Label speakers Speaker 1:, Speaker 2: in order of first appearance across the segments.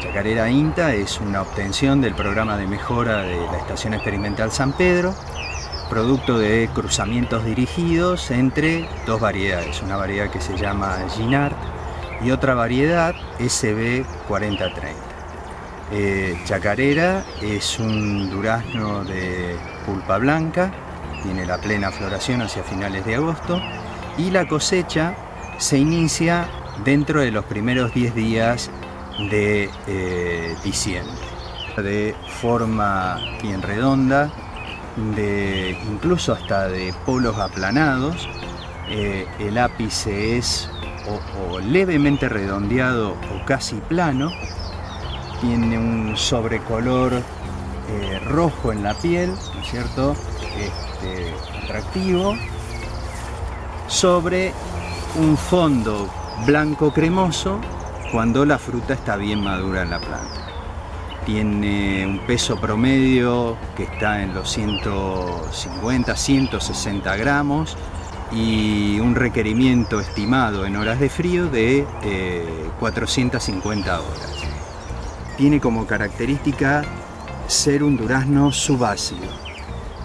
Speaker 1: Chacarera INTA es una obtención del programa de mejora de la Estación Experimental San Pedro, producto de cruzamientos dirigidos entre dos variedades, una variedad que se llama Ginard y otra variedad SB4030. Eh, chacarera es un durazno de pulpa blanca, tiene la plena floración hacia finales de agosto y la cosecha se inicia dentro de los primeros 10 días de eh. De forma bien redonda, de incluso hasta de polos aplanados, eh, el ápice es o, levemente redondeado o casi plano, tiene un sobrecolor eh, rojo en la piel, ¿no es cierto? Este, atractivo, sobre un fondo blanco cremoso cuando la fruta está bien madura en la planta. Tiene un peso promedio que está en los 150, 160 gramos y un requerimiento estimado en horas de frío de 450 eh, horas. Tiene como característica ser un durazno subácido,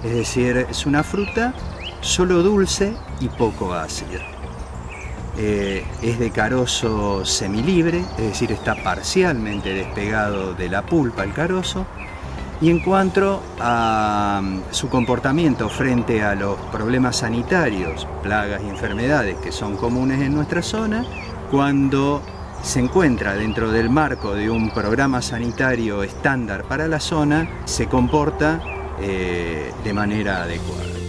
Speaker 1: es decir, es una fruta solo dulce y poco ácida. Eh, es de carozo semilibre, es decir, está parcialmente despegado de la pulpa el carozo. Y en cuanto a mm, su comportamiento frente a los problemas sanitarios, plagas y enfermedades que son comunes en nuestra zona, cuando se encuentra dentro del marco de un programa sanitario estándar para la zona, se comporta eh, de manera adecuada.